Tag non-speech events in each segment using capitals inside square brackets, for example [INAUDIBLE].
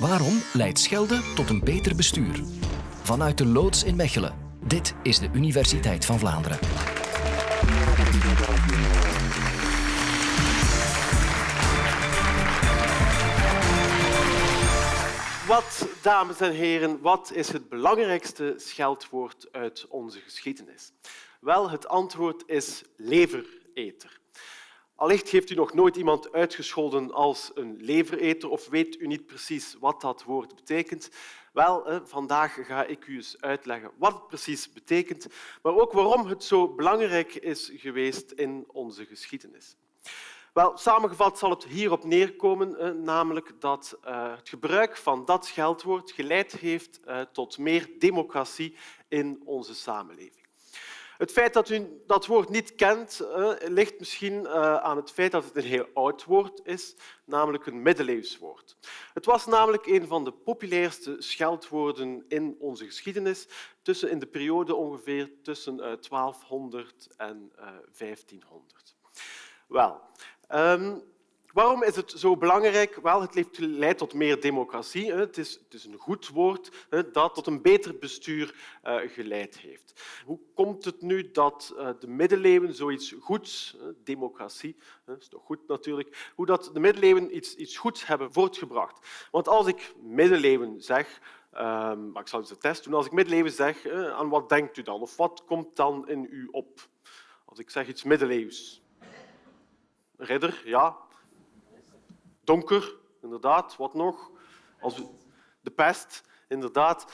Waarom leidt schelden tot een beter bestuur? Vanuit de loods in Mechelen. Dit is de Universiteit van Vlaanderen. Wat, dames en heren, wat is het belangrijkste scheldwoord uit onze geschiedenis? Wel, het antwoord is levereter. Allicht heeft u nog nooit iemand uitgescholden als een levereter of weet u niet precies wat dat woord betekent. Wel, vandaag ga ik u eens uitleggen wat het precies betekent, maar ook waarom het zo belangrijk is geweest in onze geschiedenis. Wel, samengevat zal het hierop neerkomen, namelijk dat eh, het gebruik van dat scheldwoord geleid heeft eh, tot meer democratie in onze samenleving. Het feit dat u dat woord niet kent, uh, ligt misschien uh, aan het feit dat het een heel oud woord is, namelijk een middeleeuws woord. Het was namelijk een van de populairste scheldwoorden in onze geschiedenis, tussen in de periode ongeveer tussen uh, 1200 en 1500. Wel, um, Waarom is het zo belangrijk? Wel, het leidt tot meer democratie. Het is, een goed woord dat tot een beter bestuur uh, geleid heeft. Hoe komt het nu dat uh, de middeleeuwen zoiets goeds, democratie, is toch goed natuurlijk, hoe dat de middeleeuwen iets, iets goeds hebben voortgebracht? Want als ik middeleeuwen zeg, um, maar ik zal eens een test doen, als ik middeleeuwen zeg, aan wat denkt u dan? Of wat komt dan in u op? Als ik zeg iets middeleeuws. Ridder, ja, Donker, inderdaad. Wat nog? Als. De pest, inderdaad.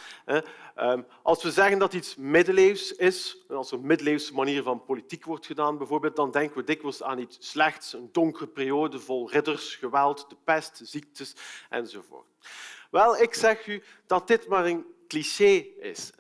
Ehm, als we zeggen dat iets middeleeuws is, als er een middeleeuwse manier van politiek wordt gedaan, bijvoorbeeld, dan denken we dikwijls aan iets slechts, een donkere periode vol ridders, geweld, de pest, ziektes enzovoort. Wel, ik zeg u dat dit maar een cliché is.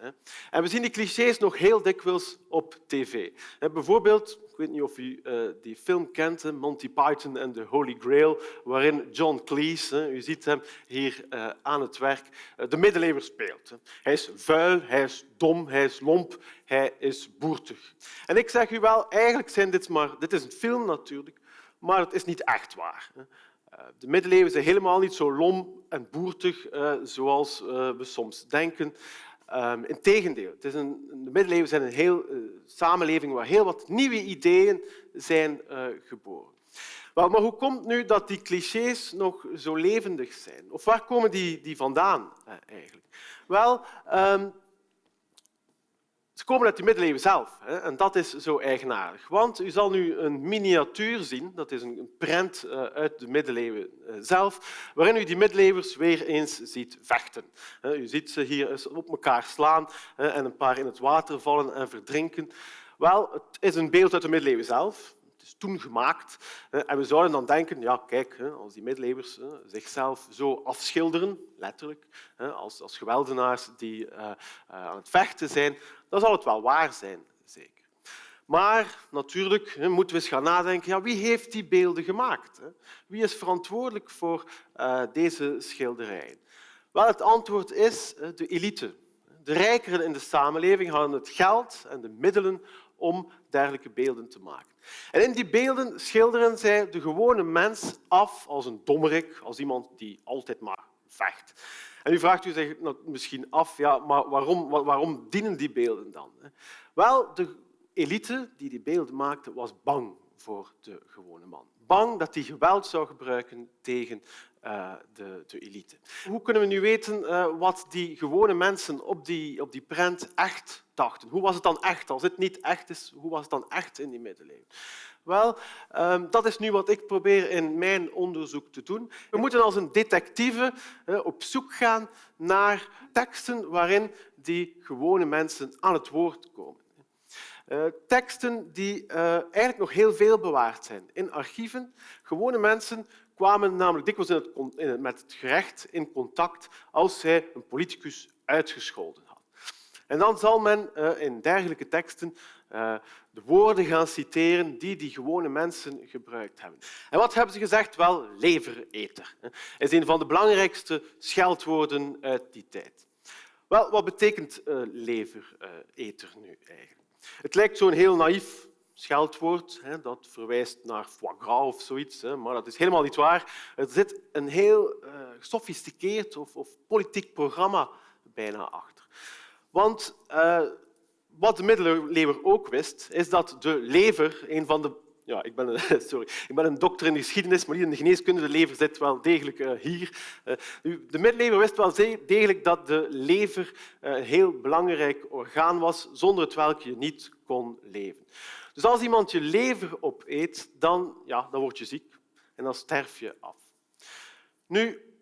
En we zien die clichés nog heel dikwijls op tv. Bijvoorbeeld, ik weet niet of u uh, die film kent, Monty Python en the Holy Grail, waarin John Cleese, u ziet hem hier uh, aan het werk, uh, de middeleeuwen speelt. Hij is vuil, hij is dom, hij is lomp, hij is boertig. En ik zeg u wel, eigenlijk zijn dit maar... Dit is een film natuurlijk, maar het is niet echt waar. De middeleeuwen zijn helemaal niet zo lom en boertig zoals we soms denken. Um, Integendeel, het is een, de middeleeuwen zijn een heel, uh, samenleving waar heel wat nieuwe ideeën zijn uh, geboren. Maar, maar, hoe komt nu dat die clichés nog zo levendig zijn? Of waar komen die, die vandaan uh, eigenlijk? Wel, um, ze komen uit de middeleeuwen zelf. Hè, en dat is zo eigenaardig. Want u zal nu een miniatuur zien, dat is een prent uh, uit de middeleeuwen uh, zelf, waarin u die middeleeuwers weer eens ziet vechten. u ziet ze hier op elkaar slaan en een paar in het water vallen en verdrinken. Wel, het is een beeld uit de middeleeuwen zelf is toen gemaakt. En we zouden dan denken, ja, kijk, als die middeleeuwers zichzelf zo afschilderen, letterlijk, als, als geweldenaars die uh, aan het vechten zijn, dan zal het wel waar zijn, zeker. Maar natuurlijk moeten we eens gaan nadenken, ja, wie heeft die beelden gemaakt? Wie is verantwoordelijk voor uh, deze schilderijen? Wel, het antwoord is de elite. De rijkeren in de samenleving hadden het geld en de middelen om dergelijke beelden te maken. En in die beelden schilderen zij de gewone mens af als een dommerik, als iemand die altijd maar vecht. En u vraagt u zich misschien af, ja, maar waarom, waarom dienen die beelden dan? Wel, de elite die die beelden maakte, was bang voor de gewone man. Bang dat hij geweld zou gebruiken tegen uh, de, de, elite. Hoe kunnen we nu weten uh, wat die gewone mensen op die, op die prent echt dachten? Hoe was het dan echt? Als het niet echt is, hoe was het dan echt in die middeleeuwen? Wel, um, dat is nu wat ik probeer in mijn onderzoek te doen. We moeten als een detectieve uh, op zoek gaan naar teksten waarin die gewone mensen aan het woord komen. Uh, teksten die eigenlijk nog heel veel bewaard zijn in archieven. Gewone mensen kwamen namelijk dikwijls in het, in met het gerecht in contact als zij een politicus uitgescholden had. En dan zal men uh, in dergelijke teksten de woorden gaan citeren die die gewone mensen gebruikt hebben. En wat hebben ze gezegd? Wel, levereter. Is een van de belangrijkste scheldwoorden uit die tijd. Wel, wat betekent levereter nu eigenlijk? Het lijkt zo'n heel naïef scheldwoord. Dat verwijst naar foie gras of zoiets, maar dat is helemaal niet waar. Er zit een heel uh, gesofisticeerd of, of, politiek programma bijna achter. Want uh, wat de middeleeuwen ook wist, is dat de lever een van de ja, ik ben, een, [LAUGHS] sorry, ik ben een dokter in de geschiedenis, maar niet in de geneeskunde. De lever zit wel degelijk uh, hier. De middeleeuwen wist wel degelijk dat de lever een heel belangrijk orgaan was, zonder het welk je niet kon leven. Dus als iemand je lever opeet, dan, ja, dan word je ziek en dan sterf je af. Nu,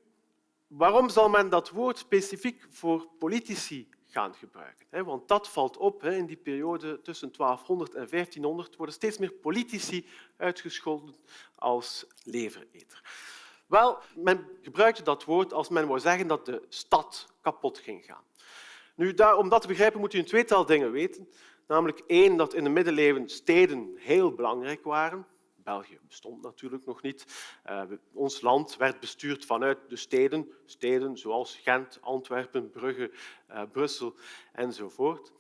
waarom zal men dat woord specifiek voor politici gaan gebruiken? Want dat valt op. In die periode tussen 1200 en 1500 worden steeds meer politici uitgescholden als levereter. Wel, men gebruikte dat woord als men wou zeggen dat de stad kapot ging gaan. Nu, om dat te begrijpen moet u een tweetal dingen weten. Namelijk één, dat in de middeleeuwen steden heel belangrijk waren. België bestond natuurlijk nog niet. Uh, ons land werd bestuurd vanuit de steden, steden zoals Gent, Antwerpen, Brugge, uh, Brussel enzovoort.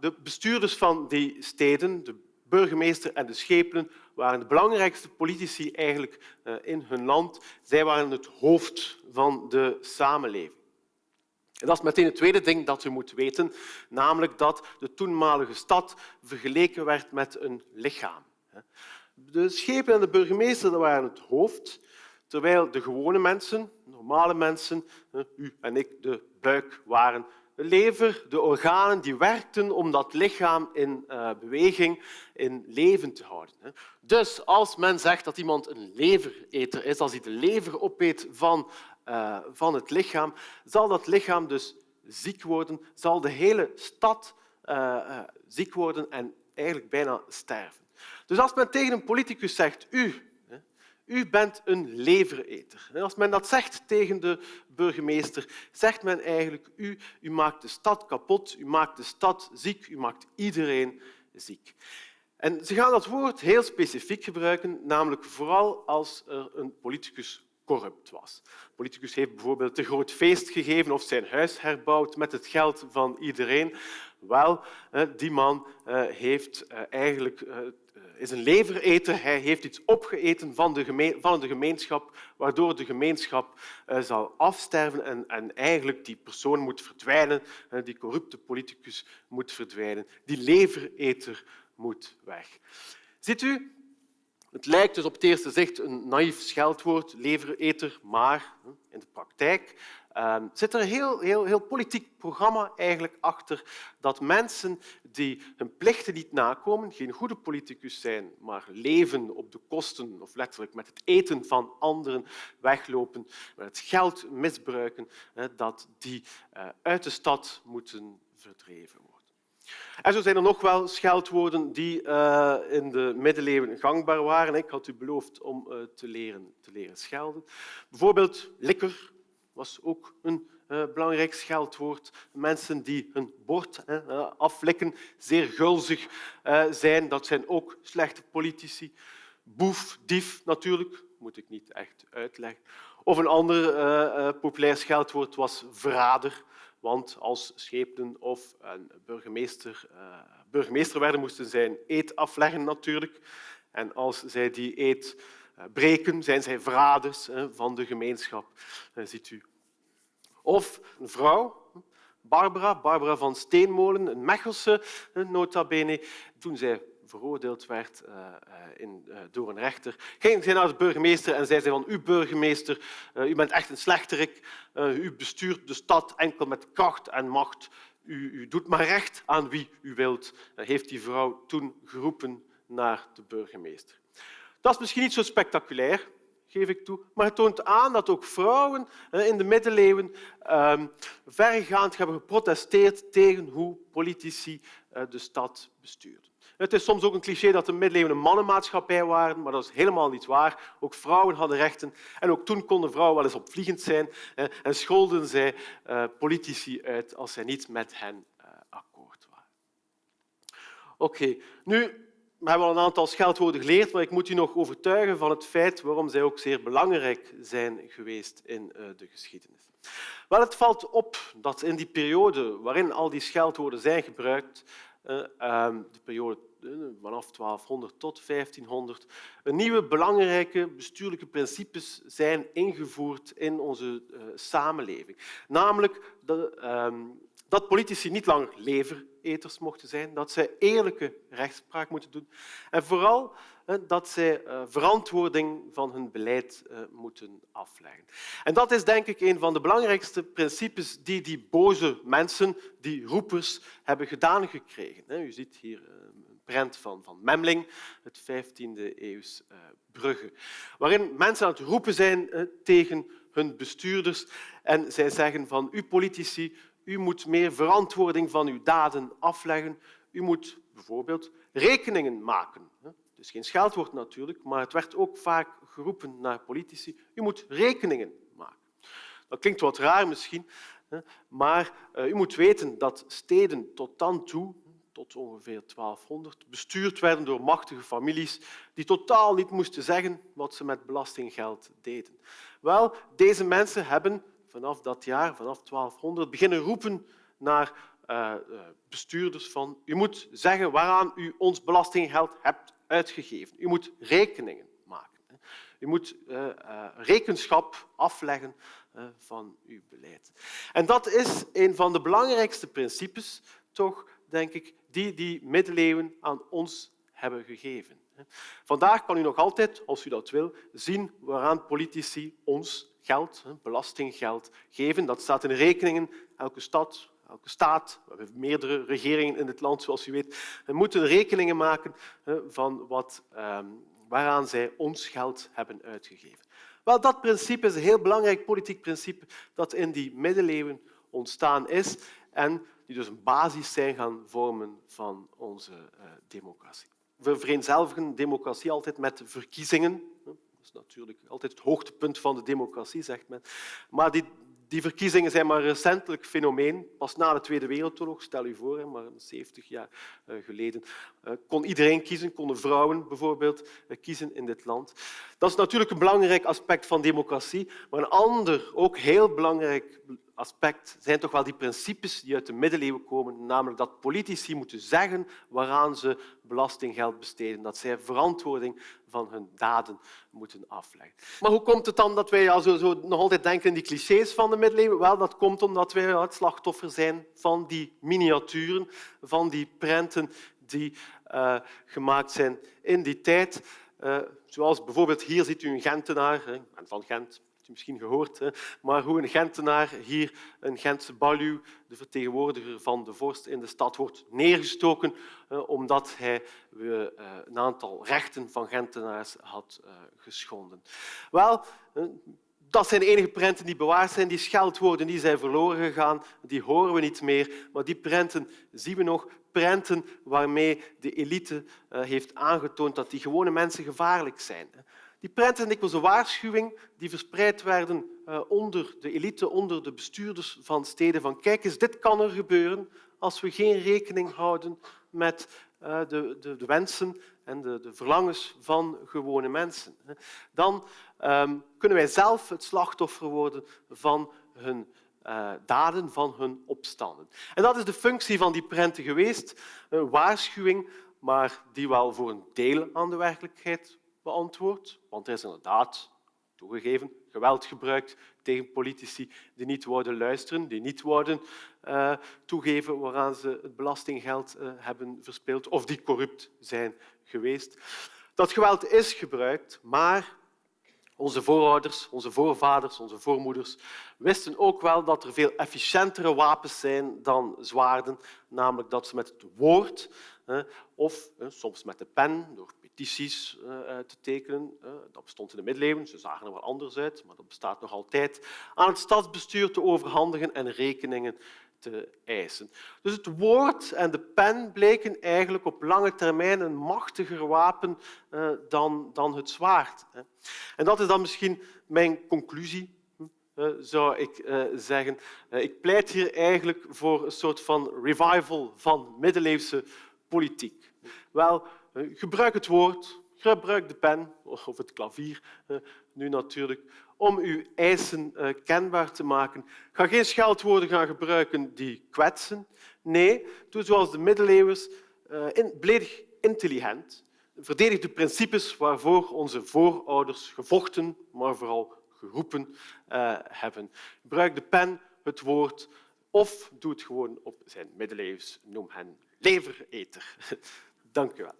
De bestuurders van die steden, de burgemeester en de schepenen, waren de belangrijkste politici eigenlijk uh, in hun land. Zij waren het hoofd van de samenleving. En dat is meteen het tweede ding dat u moet weten, namelijk dat de toenmalige stad vergeleken werd met een lichaam. De schepen en de burgemeester waren het hoofd, terwijl de gewone mensen, normale mensen, u en ik, de buik waren. De lever, de organen die werkten om dat lichaam in uh, beweging, in leven te houden. Dus als men zegt dat iemand een levereter is, als hij de lever opeet van uh, van het lichaam, zal dat lichaam dus ziek worden, zal de hele stad uh, ziek worden en eigenlijk bijna sterven. Dus als men tegen een politicus zegt, u, u bent een levereter. Als men dat zegt tegen de burgemeester, zegt men eigenlijk, u, u maakt de stad kapot, u maakt de stad ziek, u maakt iedereen ziek. En ze gaan dat woord heel specifiek gebruiken, namelijk vooral als er een politicus corrupt was. Politicus heeft bijvoorbeeld een groot feest gegeven of zijn huis herbouwd met het geld van iedereen. Wel, die man eh, heeft eh, eigenlijk, eh, is een levereter. Hij heeft iets opgeeten van de, van de gemeenschap, waardoor de gemeenschap zal afsterven en, en eigenlijk die persoon moet verdwijnen. Die corrupte politicus moet verdwijnen. Die levereter moet weg. Ziet u, het lijkt dus op het eerste zicht een naïef scheldwoord, levereter, maar in de praktijk uh, zit er een heel, heel, heel politiek programma eigenlijk achter dat mensen die hun plichten niet nakomen, geen goede politicus zijn, maar leven op de kosten of letterlijk met het eten van anderen weglopen, met het geld misbruiken, dat die uh, uit de stad moeten verdreven worden. En zo zijn er nog wel scheldwoorden die uh, in de middeleeuwen gangbaar waren. Ik had u beloofd om uh, te, leren, te leren schelden. Bijvoorbeeld likker was ook een uh, belangrijk scheldwoord. Mensen die hun bord aflikken, zeer gulzig zijn, dat zijn ook slechte politici. Boef, dief natuurlijk, moet ik niet echt uitleggen. Of een ander populair scheldwoord was verrader. Want als schepenen of een burgemeester, uh, burgemeester werden, moesten zij een eed afleggen natuurlijk. En als zij die eed uh, breken, zijn zij verraders van de gemeenschap, ziet u. Of een vrouw, Barbara, Barbara van Steenmolen, een Mechelse nota bene, toen zij veroordeeld werd door een rechter, ging zij naar de burgemeester en zei van u burgemeester, u bent echt een slechterik, u bestuurt de stad enkel met kracht en macht, u, u doet maar recht aan wie u wilt, heeft die vrouw toen geroepen naar de burgemeester. Dat is misschien niet zo spectaculair, geef ik toe, maar het toont aan dat ook vrouwen in de middeleeuwen ehm, verregaand hebben geprotesteerd tegen hoe politici de stad bestuurden. Het is soms ook een cliché dat de middeleeuwen een mannenmaatschappij waren, maar dat is helemaal niet waar. Ook vrouwen hadden rechten. En ook toen konden vrouwen wel eens opvliegend zijn en scholden zij eh, politici uit als zij niet met hen eh, akkoord waren. Oké, nu hebben al een aantal scheldwoorden geleerd, maar ik moet u nog overtuigen van het feit waarom zij ook zeer belangrijk zijn geweest in eh, de geschiedenis. Wel, het valt op dat in die periode waarin al die scheldwoorden zijn gebruikt, ehm, de periode vanaf 1200 tot 1500, een nieuwe belangrijke bestuurlijke principes zijn ingevoerd in onze samenleving. Namelijk dat, ehm, dat politici niet langer levereters mochten zijn, dat zij eerlijke rechtspraak moeten doen en vooral dat zij uh, verantwoording van hun beleid uh, moeten afleggen. En dat is denk ik een van de belangrijkste principes die die boze mensen, die roepers, hebben gedaan gekregen. U ziet hier prent van, van Memling, het 15e eeuws Brugge, waarin mensen aan het roepen zijn tegen hun bestuurders en zij zeggen van u politici, u moet meer verantwoording van uw daden afleggen. U moet bijvoorbeeld rekeningen maken. Dus geen scheldwoord natuurlijk, maar het werd ook vaak geroepen naar politici. U moet rekeningen maken. Dat klinkt wat raar misschien, maar uh, u moet weten dat steden tot dan toe tot ongeveer 1200, bestuurd werden door machtige families die totaal niet moesten zeggen wat ze met belastinggeld deden. Wel, deze mensen hebben vanaf dat jaar, vanaf 1200, beginnen roepen naar uh, bestuurders van u moet zeggen waaraan u ons belastinggeld hebt uitgegeven. U moet rekeningen maken. U moet uh, rekenschap afleggen van uw beleid. En dat is een van de belangrijkste principes toch denk ik, die die middeleeuwen aan ons hebben gegeven. Vandaag kan u nog altijd, als u dat wil, zien waaraan politici ons geld, belastinggeld, geven. Dat staat in rekeningen. Elke stad, elke staat, we hebben meerdere regeringen in het land, zoals u weet, we moeten rekeningen maken van wat, ehm, waaraan zij ons geld hebben uitgegeven. Wel, dat principe is een heel belangrijk politiek principe dat in die middeleeuwen ontstaan is en die dus een basis zijn gaan vormen van onze uh, democratie. We vereenzelvigen democratie altijd met verkiezingen. Dat is natuurlijk altijd het hoogtepunt van de democratie, zegt men. Maar die, die verkiezingen zijn maar recentelijk fenomeen. Pas na de Tweede Wereldoorlog, stel u voor, maar 70 jaar eh, geleden, eh, kon iedereen kiezen, konden vrouwen bijvoorbeeld kiezen in dit land. Dat is natuurlijk een belangrijk aspect van democratie, maar een ander, ook heel belangrijk aspect zijn toch wel die principes die uit de middeleeuwen komen, namelijk dat politici moeten zeggen waaraan ze belastinggeld besteden, dat zij verantwoording van hun daden moeten afleggen. Maar hoe komt het dan dat wij zo, zo nog altijd denken in die clichés van de middeleeuwen? Wel, dat komt omdat wij het slachtoffer zijn van die miniaturen, van die prenten die uh, gemaakt zijn in die tijd. Uh, zoals bijvoorbeeld hier ziet u een Gentenaar, ben van Gent, misschien gehoord, hè, maar hoe een Gentenaar hier, een Gentse baluw, de vertegenwoordiger van de vorst in de stad, wordt neergestoken omdat hij uh, een aantal rechten van Gentenaars had uh, geschonden. Wel, dat zijn de enige prenten die bewaard zijn. Die scheldwoorden die zijn verloren gegaan, die horen we niet meer. Maar die prenten zien we nog. Prenten waarmee de elite heeft aangetoond dat die gewone mensen gevaarlijk zijn. Die prenten zijn dikwijls een waarschuwing die verspreid werden uh, onder de elite, onder de bestuurders van steden. Van kijk eens, dit kan er gebeuren als we geen rekening houden met uh, de, de, de, wensen en de, de, verlangens van gewone mensen. Dan um, kunnen wij zelf het slachtoffer worden van hun uh, daden, van hun opstanden. En dat is de functie van die prenten geweest. Een waarschuwing, maar die wel voor een deel aan de werkelijkheid beantwoord, want er is inderdaad toegegeven geweld gebruikt tegen politici die niet worden luisteren, die niet worden uh, toegeven waaraan ze het belastinggeld uh, hebben verspeeld of die corrupt zijn geweest. Dat geweld is gebruikt, maar onze voorouders, onze voorvaders, onze voormoeders wisten ook wel dat er veel efficiëntere wapens zijn dan zwaarden, namelijk dat ze met het woord of soms met de pen, door petities uh, te tekenen. Uh, dat bestond in de middeleeuwen, ze zagen er wel anders uit, maar dat bestaat nog altijd. Aan het stadsbestuur te overhandigen en rekeningen te eisen. Dus het woord en de pen bleken eigenlijk op lange termijn een machtiger wapen dan, dan het zwaard. En dat is dan misschien mijn conclusie zou ik zeggen. Ik pleit hier eigenlijk voor een soort van revival van middeleeuwse politiek. Wel, eh, gebruik het woord, gebruik de pen [LAUGHS] of het klavier eh, nu natuurlijk, om uw eisen eh, kenbaar te maken. Ga geen scheldwoorden gaan gebruiken die kwetsen. Nee, doe zoals de middeleeuwers, intelligent, verdedig de principes waarvoor onze voorouders gevochten, maar vooral geroepen hebben. Gebruik de pen, het woord of doe het gewoon op zijn middeleeuws. Noem hen levereter. [LAUGHS] Dank u wel.